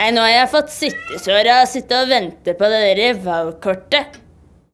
Nei, nå har jeg fått sittesår av å sitte og vente på det der valgkortet.